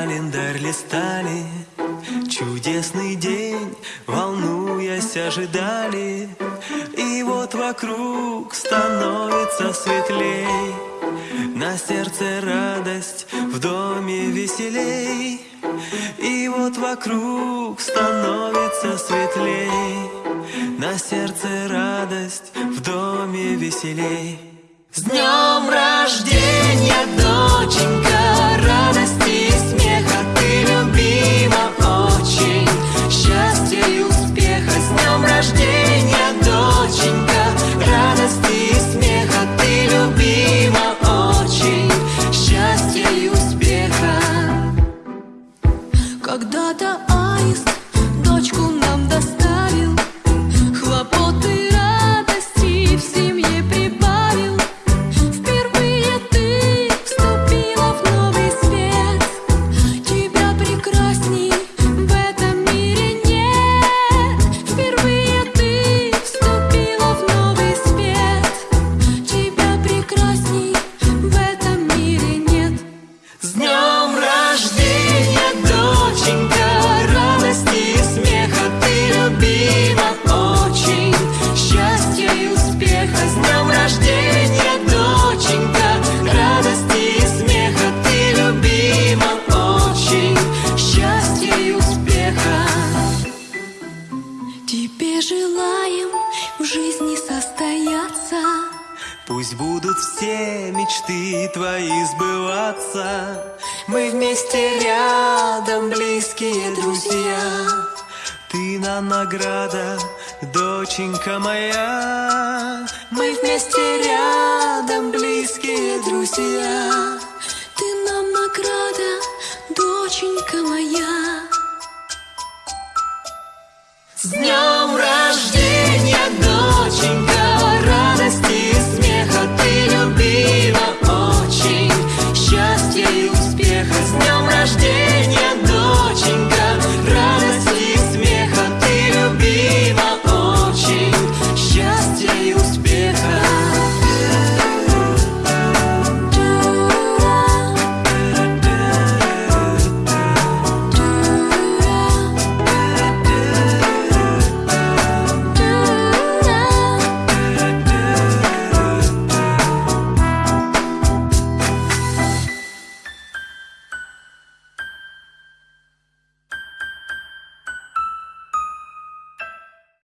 календарь листали, Чудесный день, волнуясь, ожидали, И вот вокруг становится светлей, На сердце радость, в доме веселей, И вот вокруг становится светлей, На сердце радость, в доме веселей. С днем рождения, доченька! Состояться Пусть будут все мечты твои сбываться. Мы вместе рядом, близкие друзья. Ты нам награда, доченька моя. Мы вместе рядом, близкие друзья. Ты нам награда, доченька моя всех с днем рождения, доченька.